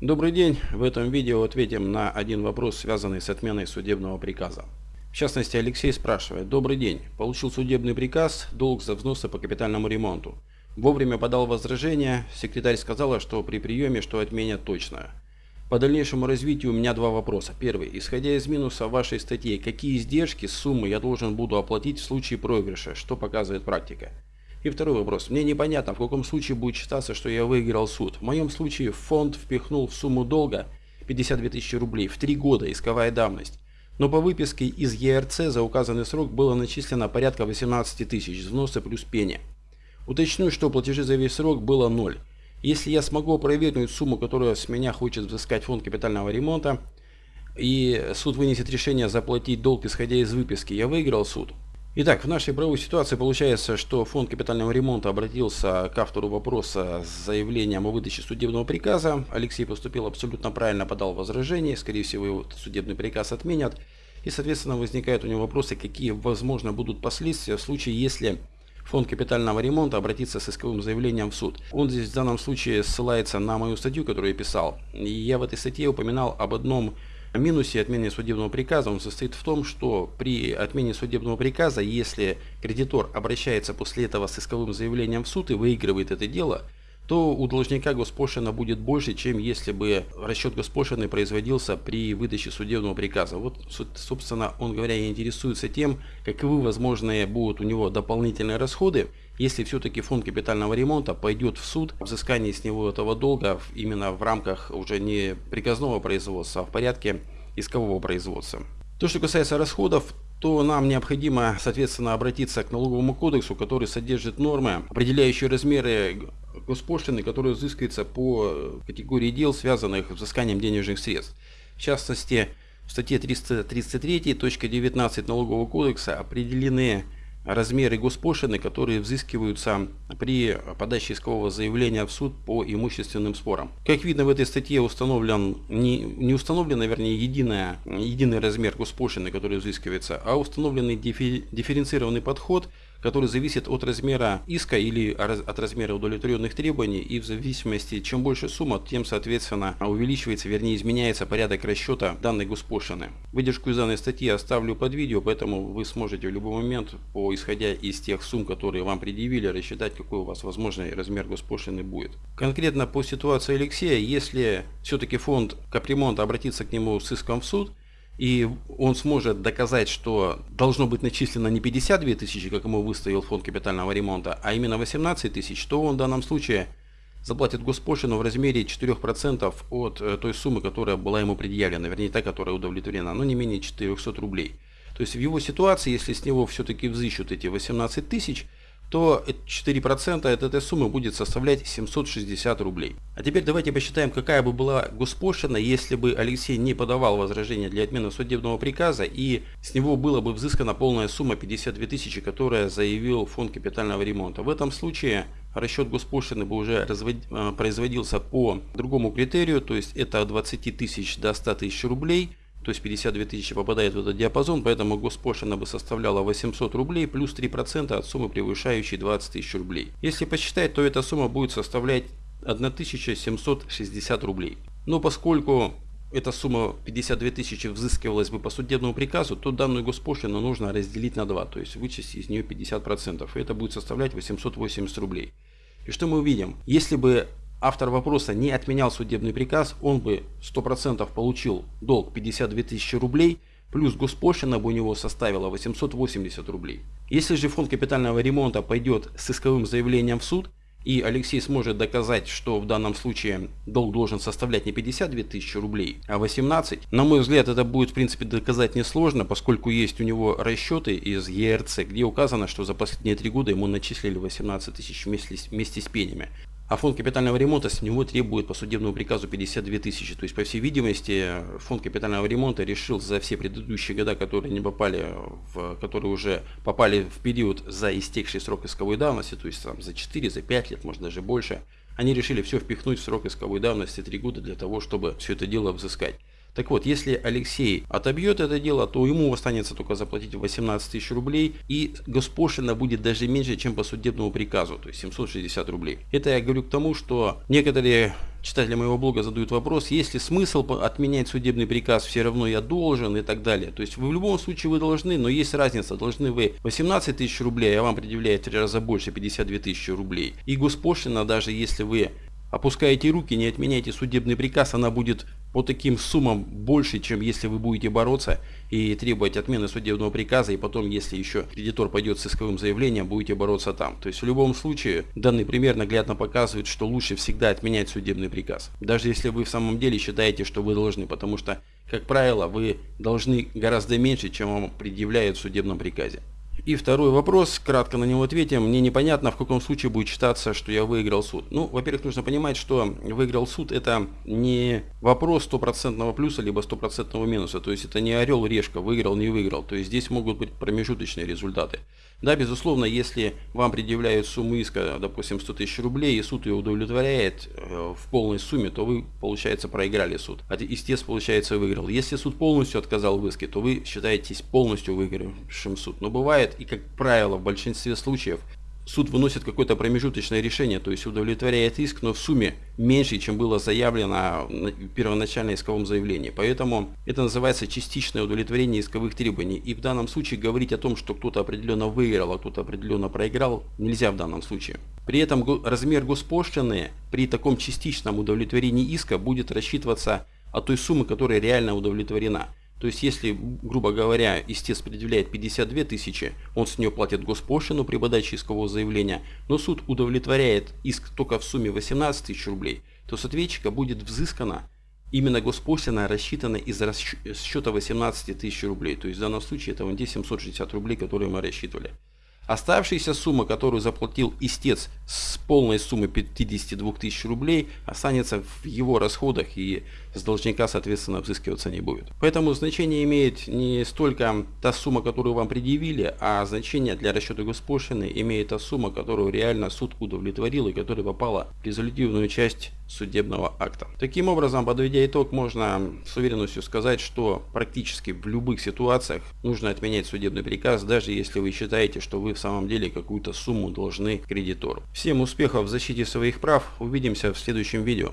Добрый день! В этом видео ответим на один вопрос, связанный с отменой судебного приказа. В частности, Алексей спрашивает. Добрый день. Получил судебный приказ, долг за взносы по капитальному ремонту. Вовремя подал возражение. Секретарь сказала, что при приеме, что отменят точно. По дальнейшему развитию у меня два вопроса. Первый. Исходя из минуса вашей статьи, какие издержки, суммы я должен буду оплатить в случае проигрыша? Что показывает практика? И второй вопрос. Мне непонятно, в каком случае будет считаться, что я выиграл суд. В моем случае фонд впихнул в сумму долга 52 тысячи рублей в три года исковая давность. Но по выписке из ЕРЦ за указанный срок было начислено порядка 18 тысяч, взносы плюс пени. Уточню, что платежи за весь срок было ноль. Если я смогу опровергнуть сумму, которую с меня хочет взыскать фонд капитального ремонта, и суд вынесет решение заплатить долг, исходя из выписки, я выиграл суд. Итак, в нашей правовой ситуации получается, что фонд капитального ремонта обратился к автору вопроса с заявлением о выдаче судебного приказа. Алексей поступил абсолютно правильно, подал возражение, скорее всего его судебный приказ отменят. И, соответственно, возникают у него вопросы, какие, возможно, будут последствия в случае, если фонд капитального ремонта обратится с исковым заявлением в суд. Он здесь в данном случае ссылается на мою статью, которую я писал. И я в этой статье упоминал об одном минусе отмены судебного приказа он состоит в том, что при отмене судебного приказа, если кредитор обращается после этого с исковым заявлением в суд и выигрывает это дело, то у должника госпошлина будет больше, чем если бы расчет госпошлины производился при выдаче судебного приказа. Вот, собственно, он говоря, интересуется тем, каковы возможные будут у него дополнительные расходы, если все-таки фонд капитального ремонта пойдет в суд, взыскание с него этого долга именно в рамках уже не приказного производства, а в порядке искового производства. То, что касается расходов, то нам необходимо, соответственно, обратиться к налоговому кодексу, который содержит нормы, определяющие размеры госпошлины, которые взыскиваются по категории дел, связанных с взысканием денежных средств. В частности, в статье 333.19 Налогового кодекса определены размеры госпошлины, которые взыскиваются при подаче искового заявления в суд по имущественным спорам. Как видно в этой статье установлен, не, не установлен, вернее, единая, единый размер госпошлины, который взыскивается, а установленный дифференцированный подход – который зависит от размера иска или от размера удовлетворенных требований и в зависимости, чем больше сумма, тем соответственно увеличивается, вернее изменяется порядок расчета данной госпошлины. Выдержку из данной статьи оставлю под видео, поэтому вы сможете в любой момент, по, исходя из тех сумм, которые вам предъявили, рассчитать, какой у вас возможный размер госпошлины будет. Конкретно по ситуации Алексея, если все-таки фонд капремонта обратится к нему с иском в суд, и он сможет доказать, что должно быть начислено не 52 тысячи, как ему выставил фонд капитального ремонта, а именно 18 тысяч, то он в данном случае заплатит госпошлину в размере 4% от э, той суммы, которая была ему предъявлена, вернее та, которая удовлетворена, но не менее 400 рублей. То есть в его ситуации, если с него все-таки взыщут эти 18 тысяч, то 4% от этой суммы будет составлять 760 рублей. А теперь давайте посчитаем, какая бы была госпошлина, если бы Алексей не подавал возражение для отмены судебного приказа и с него было бы взыскана полная сумма 52 тысячи, которая заявил фонд капитального ремонта. В этом случае расчет госпошлины бы уже развод... Э, производился по другому критерию, то есть это от 20 тысяч до 100 тысяч рублей – то есть 52 тысячи попадает в этот диапазон, поэтому госпошлина бы составляла 800 рублей плюс 3% от суммы, превышающей 20 тысяч рублей. Если посчитать, то эта сумма будет составлять 1760 рублей. Но поскольку эта сумма 52 тысячи взыскивалась бы по судебному приказу, то данную госпошлину нужно разделить на 2, то есть вычесть из нее 50%. И это будет составлять 880 рублей. И что мы увидим? Если бы автор вопроса не отменял судебный приказ, он бы 100% получил долг 52 тысячи рублей, плюс госпошлина бы у него составила 880 рублей. Если же фонд капитального ремонта пойдет с исковым заявлением в суд, и Алексей сможет доказать, что в данном случае долг должен составлять не 52 тысячи рублей, а 18. На мой взгляд, это будет в принципе доказать несложно, поскольку есть у него расчеты из ЕРЦ, где указано, что за последние три года ему начислили 18 тысяч вместе, вместе с пенями. А фонд капитального ремонта с него требует по судебному приказу 52 тысячи. То есть, по всей видимости, фонд капитального ремонта решил за все предыдущие года, которые не попали, в, которые уже попали в период за истекший срок исковой давности, то есть там, за 4, за 5 лет, может даже больше, они решили все впихнуть в срок исковой давности 3 года для того, чтобы все это дело взыскать. Так вот, если Алексей отобьет это дело, то ему останется только заплатить 18 тысяч рублей и госпошлина будет даже меньше, чем по судебному приказу, то есть 760 рублей. Это я говорю к тому, что некоторые читатели моего блога задают вопрос, есть ли смысл отменять судебный приказ, все равно я должен и так далее. То есть вы в любом случае вы должны, но есть разница, должны вы 18 тысяч рублей, а вам предъявляют в три раза больше 52 тысячи рублей. И госпошлина, даже если вы опускаете руки, не отменяйте судебный приказ, она будет по таким суммам больше, чем если вы будете бороться и требовать отмены судебного приказа, и потом, если еще кредитор пойдет с исковым заявлением, будете бороться там. То есть в любом случае, данный пример наглядно показывает, что лучше всегда отменять судебный приказ. Даже если вы в самом деле считаете, что вы должны, потому что, как правило, вы должны гораздо меньше, чем вам предъявляют в судебном приказе. И второй вопрос, кратко на него ответим. Мне непонятно, в каком случае будет считаться, что я выиграл суд. Ну, во-первых, нужно понимать, что выиграл суд это не вопрос стопроцентного плюса, либо стопроцентного минуса. То есть это не орел, решка, выиграл, не выиграл. То есть здесь могут быть промежуточные результаты. Да, безусловно, если вам предъявляют сумму иска, допустим, 100 тысяч рублей, и суд ее удовлетворяет э, в полной сумме, то вы, получается, проиграли суд. А истец, получается, выиграл. Если суд полностью отказал в иске, то вы считаетесь полностью выигравшим суд. Но бывает, и как правило, в большинстве случаев, суд выносит какое-то промежуточное решение, то есть удовлетворяет иск, но в сумме меньше, чем было заявлено в первоначальном исковом заявлении. Поэтому это называется частичное удовлетворение исковых требований. И в данном случае говорить о том, что кто-то определенно выиграл, а кто-то определенно проиграл, нельзя в данном случае. При этом размер госпошлины при таком частичном удовлетворении иска будет рассчитываться от той суммы, которая реально удовлетворена. То есть, если, грубо говоря, истец предъявляет 52 тысячи, он с нее платит госпошлину при подаче искового заявления, но суд удовлетворяет иск только в сумме 18 тысяч рублей, то с ответчика будет взыскано именно госпошлина рассчитана из расчета 18 тысяч рублей. То есть в данном случае это вон те 760 рублей, которые мы рассчитывали. Оставшаяся сумма, которую заплатил истец с полной суммы 52 тысяч рублей, останется в его расходах и с должника, соответственно, взыскиваться не будет. Поэтому значение имеет не столько та сумма, которую вам предъявили, а значение для расчета госпошлины имеет та сумма, которую реально суд удовлетворил и которая попала в резолютивную часть судебного акта. Таким образом, подведя итог, можно с уверенностью сказать, что практически в любых ситуациях нужно отменять судебный приказ, даже если вы считаете, что вы в самом деле какую-то сумму должны кредитору. Всем успехов в защите своих прав, увидимся в следующем видео.